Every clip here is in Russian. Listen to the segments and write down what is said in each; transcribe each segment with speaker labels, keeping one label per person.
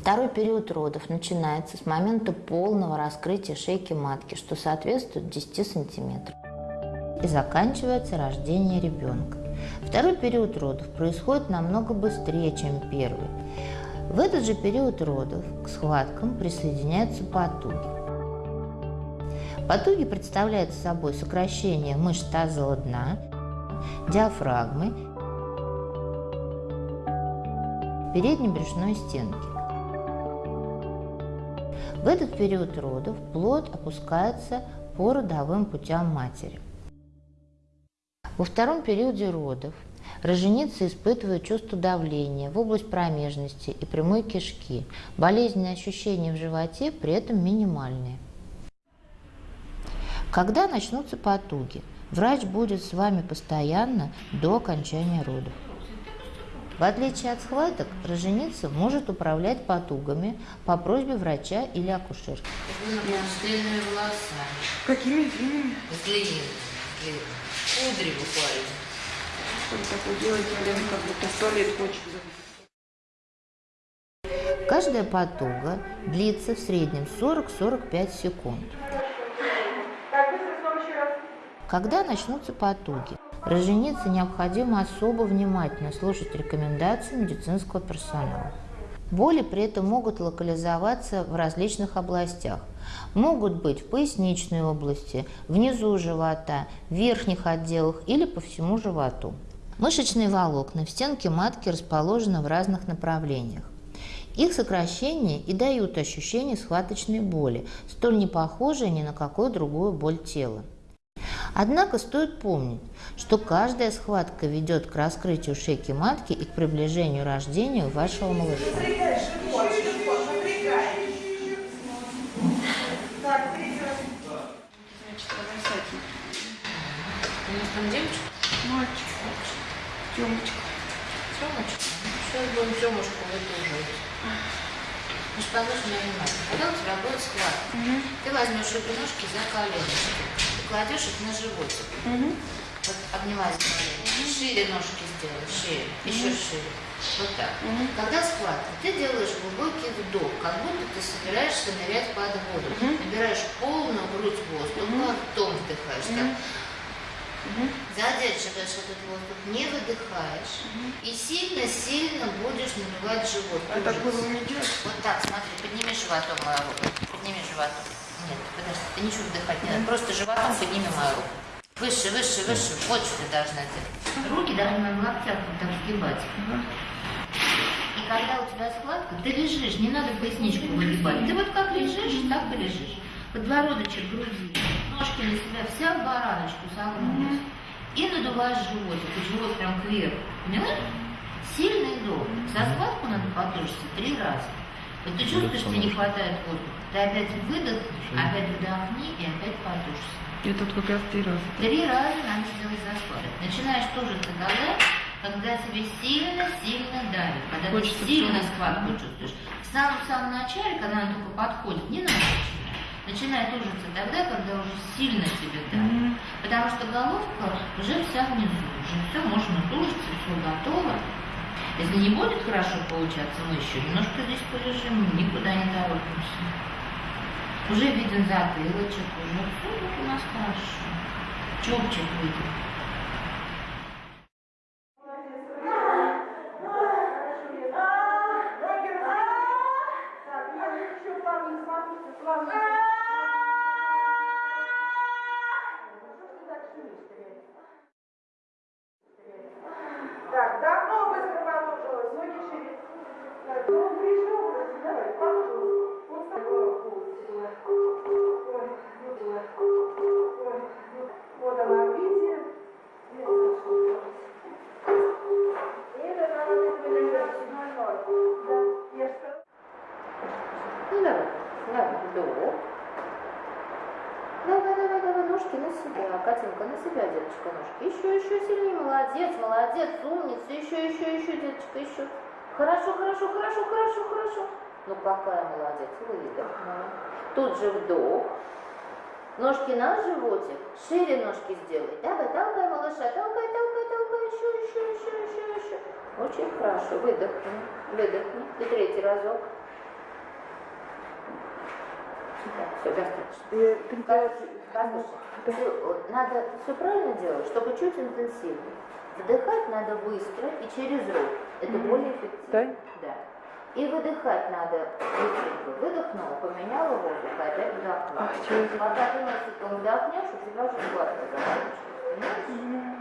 Speaker 1: Второй период родов начинается с момента полного раскрытия шейки матки, что соответствует 10 сантиметров, и заканчивается рождение ребенка. Второй период родов происходит намного быстрее, чем первый. В этот же период родов к схваткам присоединяются потуги. Потуги представляют собой сокращение мышц тазового дна, диафрагмы, передней брюшной стенки. В этот период родов плод опускается по родовым путям матери. Во втором периоде родов роженица испытывает чувство давления в область промежности и прямой кишки. Болезненные ощущения в животе при этом минимальные. Когда начнутся потуги? Врач будет с вами постоянно до окончания родов. В отличие от схваток, роженица может управлять потугами по просьбе врача или акушерки.
Speaker 2: Длинными волосами.
Speaker 3: Какими длинными?
Speaker 2: Длинными. Кудри буквально.
Speaker 3: Что такое Лена, как будто в туалет хочет.
Speaker 1: Каждая потуга длится в среднем 40-45 секунд. Когда начнутся потуги? Роженице необходимо особо внимательно слушать рекомендации медицинского персонала. Боли при этом могут локализоваться в различных областях. Могут быть в поясничной области, внизу живота, в верхних отделах или по всему животу. Мышечные волокна в стенке матки расположены в разных направлениях. Их сокращение и дают ощущение схваточной боли, столь не похожей ни на какую другую боль тела. Однако стоит помнить, что каждая схватка ведет к раскрытию шейки матки и к приближению рождения вашего малыша.
Speaker 2: Сейчас будем Тёмушку выдуживать. Ну ты возьмешь обе ножки за коленочки кладешь их на животик. Вот обнимай колени. Шире ножки сделай, шире, еще шире. Вот так. Когда схватка, ты делаешь глубокий вдох, как будто ты собираешься нырять под воду. Набираешь полную грудь воздуха, ртом вдыхаешь. Так. Задерживаешь этот воздух, не выдыхаешь. И сильно-сильно будешь набивать живот.
Speaker 3: А так было не делать?
Speaker 2: Вот так, смотри, подними животом мою руку. Подними животом. Нет, подожди, ты ничего вдыхать не надо. Просто животом подними мою руку. Выше, выше, выше. Вот что ты должна делать. Руки должны в локтях вот так сгибать. И когда у тебя складка, ты лежишь, не надо поясничку выгибать. Ты вот как лежишь, так и лежишь. Подбородочек груди, ножки на себя, вся в бараночку согнулась. И надуваешь животик, и живот прям кверху. Поняла? Сильный вдох. За складку надо потушиться три раза. Вот ты чувствуешь, что не хватает воздуха. Ты опять выдохнешь, опять вдохни и опять потушься.
Speaker 3: Я тут как раз три раза.
Speaker 2: Три раза надо сделать за складок. Начинаешь тоже тогда, когда тебе сильно-сильно давит, когда
Speaker 3: Хочется
Speaker 2: ты сильно схватку чувствуешь. В самом-самом начале, когда она только подходит, не надо начинать. Начинай тужиться тогда, когда уже сильно тебе давит. Потому что головка уже вся внизу, уже все, можно тужиться, все готово. Если не будет хорошо получаться, мы еще немножко здесь полежим, никуда не торопимся. Уже виден затылочек, уже все у нас хорошо. Чубчик виден.
Speaker 1: Какая молодец, выдох. Тут же вдох. Ножки на животик. Шире ножки сделай. Давай, толкай, малыша, толкай, толкай, толкай. Еще, еще, еще, еще, еще. Очень хорошо. Выдохни, выдохни. И третий разок.
Speaker 2: Все, достаточно. Ты, э, надо все правильно делать, чтобы чуть интенсивнее. Вдыхать надо быстро и через рот. Это более эффективно.
Speaker 4: Да?
Speaker 2: Да. И выдыхать надо быстренько. Выдохнула, поменяла воздух, и опять вдохнула.
Speaker 4: А,
Speaker 2: Пока ты носиком вдохнешь, у тебя уже сладко закончится. Понимаешь?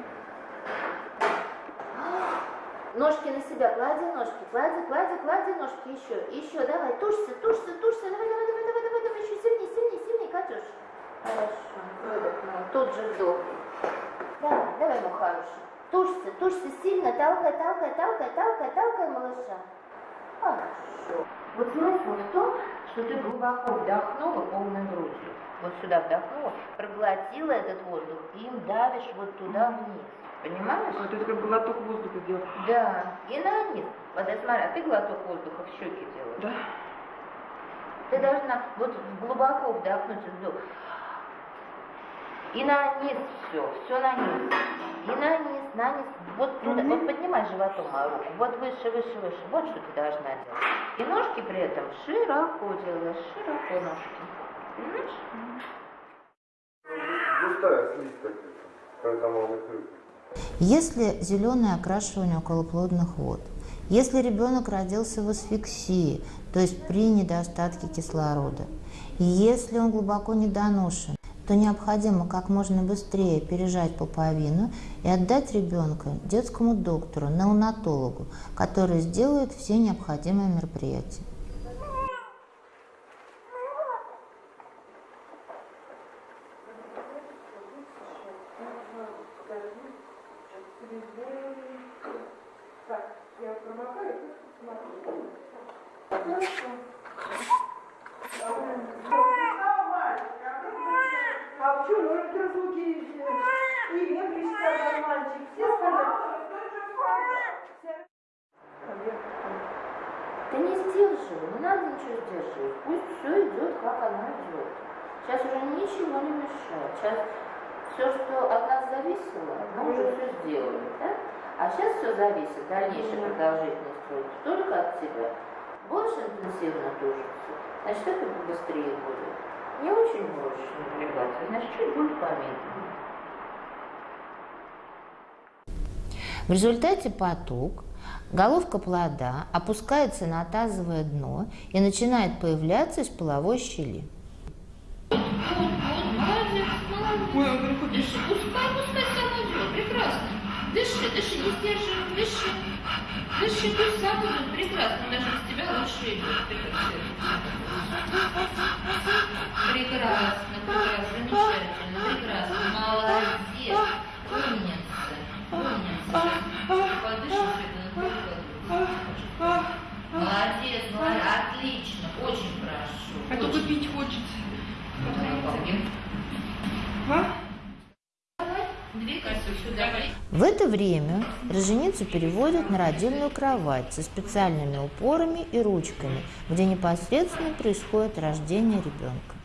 Speaker 2: Ножки на себя, клади ножки, клади, клади, клади ножки, еще, еще, давай, тушься, тушься, тушься, давай, давай, давай, давай, давай, давай, еще сильнее, сильнее, сильнее, Катюш. Хорошо, выдохнул, тут же вдох. Давай, давай, мой хороший. Тушься, тушься сильно, толкай, толкай, толкай, толкай, толкай, малыша. Хорошо. Вот смысл в том, что ты глубоко вдохнула полной грудью. Вот сюда вдохнула, проглотила этот воздух и им давишь вот туда вниз. Понимаешь?
Speaker 3: А, то есть как глоток воздуха сделать.
Speaker 2: Да, и на низ. Вот смотри, а ты глоток воздуха в щеки делаешь.
Speaker 3: Да.
Speaker 2: Ты должна вот глубоко вдохнуть вдох. И на низ все, все на низ. И на низ, на низ. Вот туда, вот поднимай животом мою руку. Вот выше, выше, выше. Вот что ты должна делать. И ножки при этом широко делаешь, широко ножки. Понимаешь?
Speaker 5: Густая слизь поэтому.
Speaker 1: Если зеленое окрашивание околоплодных вод, если ребенок родился в асфиксии, то есть при недостатке кислорода, если он глубоко недоношен, то необходимо как можно быстрее пережать пуповину и отдать ребенка детскому доктору, неонатологу, который сделает все необходимые мероприятия.
Speaker 4: Так, я промокаю, ты смотри. А почему? Ну, это разлуки и Венгрии сказал мальчик. Все сказали.
Speaker 2: Ты не сдерживай, ничего сдерживать. Пусть все идет, как оно идет. Сейчас уже ничего не мешает. Сейчас все, что от нас зависело, мы уже все сделали, да? А сейчас все зависит, дальнейшая продолжительность труда, только от тебя. Больше интенсивно тужиться, значит, это быстрее будет. Не очень можешь напрягаться, значит, чуть будет помедленнее.
Speaker 1: В результате поток, головка плода опускается на тазовое дно и начинает появляться из половой щели.
Speaker 2: Дыши. Дыши, не сдерживай, дыши. Дыши, пусть сам идет, прекрасно, даже с тебя лучше. Прекрасно, прекрасно, замечательно, прекрасно, молодец, умница, умница. Подыши, Молодец, молодец, отлично, очень хорошо.
Speaker 3: А только
Speaker 2: очень.
Speaker 3: пить хочется. А?
Speaker 1: В это время роженицу переводят на родильную кровать со специальными упорами и ручками, где непосредственно происходит рождение ребенка.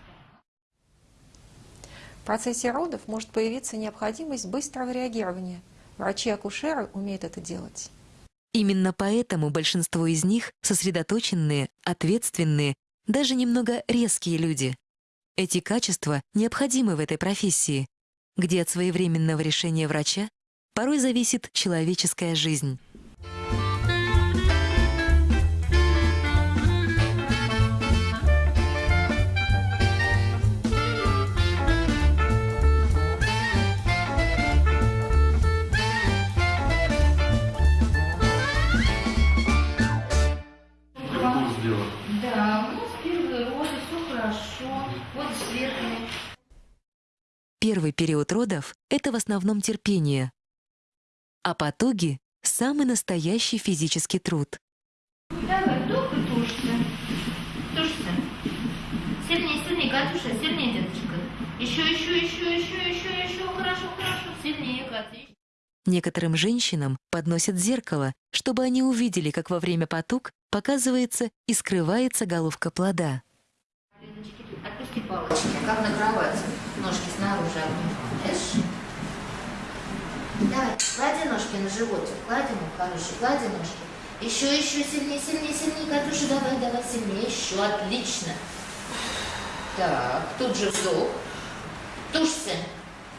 Speaker 6: В процессе родов может появиться необходимость быстрого реагирования. Врачи-акушеры умеют это делать.
Speaker 7: Именно поэтому большинство из них сосредоточенные, ответственные, даже немного резкие люди. Эти качества необходимы в этой профессии, где от своевременного решения врача порой зависит человеческая жизнь. Период родов — это в основном терпение, а потуги — самый настоящий физический труд.
Speaker 2: Давай, тушься. Тушься. Сильнее, сильнее, Катюша, сильнее, деточка. Еще, еще, еще, еще, еще, еще. Хорошо, хорошо. Сильнее, Катя.
Speaker 7: Некоторым женщинам подносят зеркало, чтобы они увидели, как во время потуг показывается и скрывается головка плода.
Speaker 2: Отпусти палочки. Как на кровати. Ножки снаружи обнимаешь. Давай, клади ножки на животик. Клади, мой хороший, клади ножки. Еще, еще, сильнее, сильнее, сильнее, Катюша, давай, давай, сильнее. Еще, отлично. Так, тут же вдох. Тушься.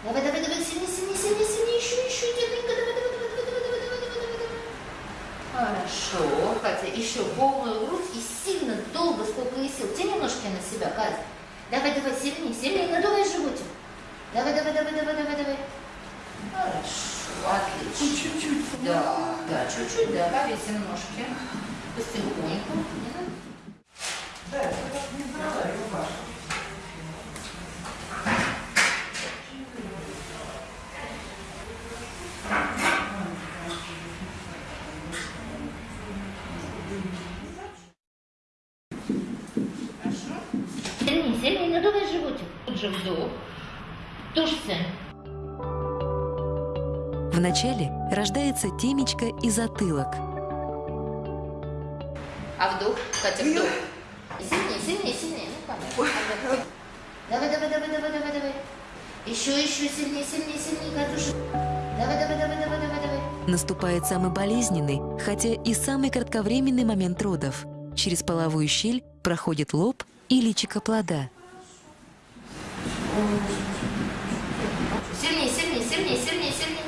Speaker 2: Давай, давай, давай, сильнее, сильнее, сильнее, сильнее, еще, еще, давай, давай, давай, давай, давай, давай, давай, давай, давай, давай. Хорошо, Катя, еще полную грудь и сильно, долго, сколько и сил. Тяни ножки на себя, Катя. Давай, давай, сильнее, сильнее, надувай животик. Давай, давай, давай, давай, давай, давай. Хорошо, отлично. Чуть-чуть. Да, да, чуть-чуть, да, повесим ножки. Потихоньку. Хорошо. Сильнее, сильнее, надувай вдох. Тушься.
Speaker 7: Вначале рождается темечко и затылок.
Speaker 2: А вдох, Катя, вдох. Сильнее, сильнее, сильнее. Ну, понятно. Давай, давай, давай, давай, давай, давай. Еще, еще сильнее, сильнее, сильнее, Катюша. Давай, давай, давай, давай, давай, давай.
Speaker 7: Наступает самый болезненный, хотя и самый кратковременный момент родов. Через половую щель проходит лоб и личико плода.
Speaker 2: Сильнее, сильнее, сильнее, сильнее, сильнее.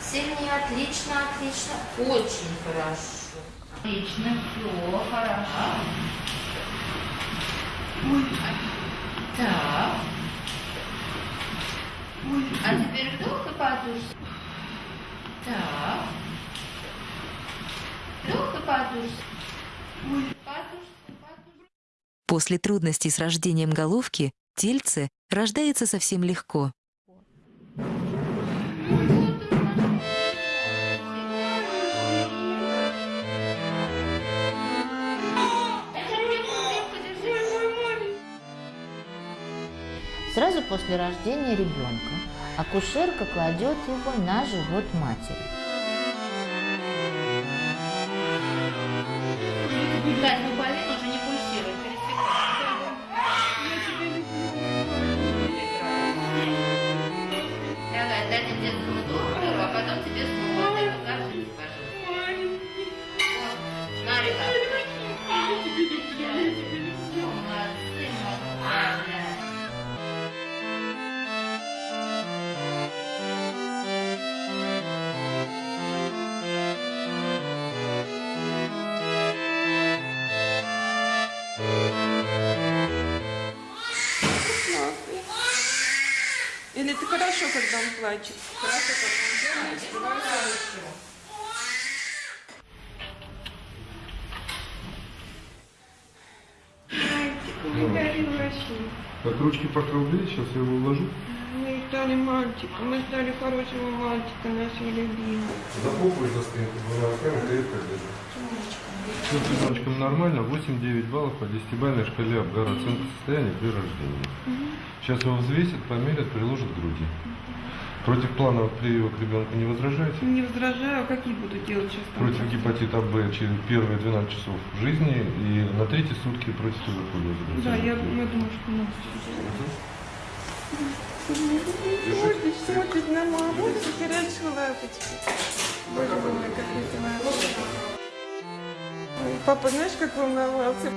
Speaker 2: Сильнее, отлично, отлично. Очень хорошо. Отлично, все, хорошо. Так. А теперь вдох и подушься. Так. Вдох и. Подушься, подушься.
Speaker 7: После трудностей с рождением головки тельце рождается совсем легко.
Speaker 1: Сразу после рождения ребенка акушерка кладет его на живот матери.
Speaker 3: Он плачет? Не дари вообще.
Speaker 5: Так ручки покровли, сейчас я его уложу.
Speaker 3: Мы стали мальчиком, мы стали хорошего мальчика, нашего любимого.
Speaker 5: За попу и за спинку двумя руками крепко держи. Все с ребеночком нормально, 8-9 баллов по 10-бальной шкале Абгара оценка состояния при рождении. Сейчас его взвесят, померят, приложат к груди. Против планового привива к ребенку не возражаете?
Speaker 3: Не возражаю, какие буду делать сейчас там?
Speaker 5: Против гепатита Б через первые 12 часов жизни и на третьи сутки против туберкулеза.
Speaker 3: Да, я, я думаю, что надо. Можно смотрит на маму, хорошо, лапочка. Боже мой, какой ты моя Папа, знаешь, как волновался?